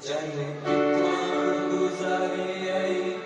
Jai Ram Guzari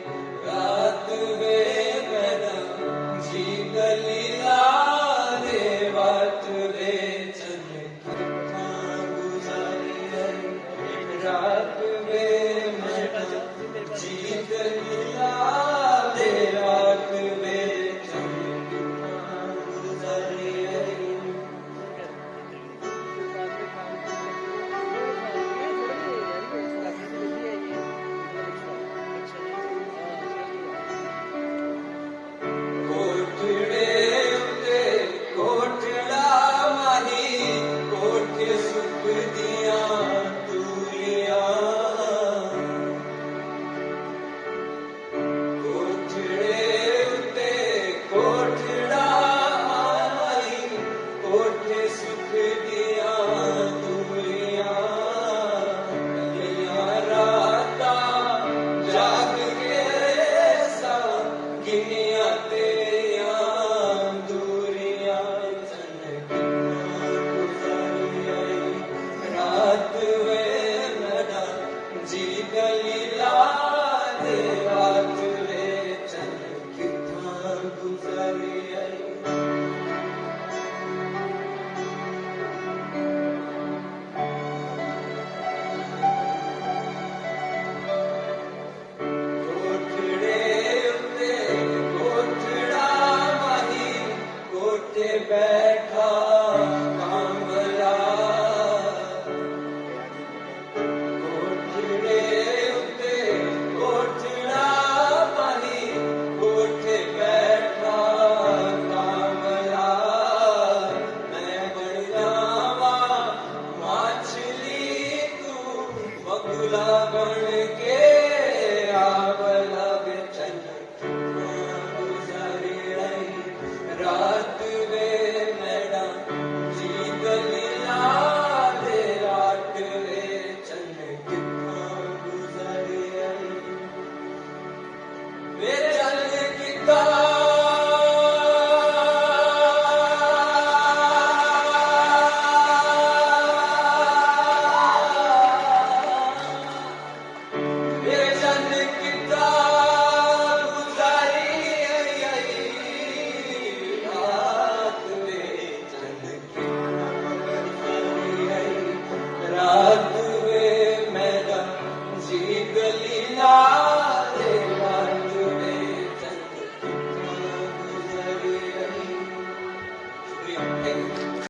grande. back home.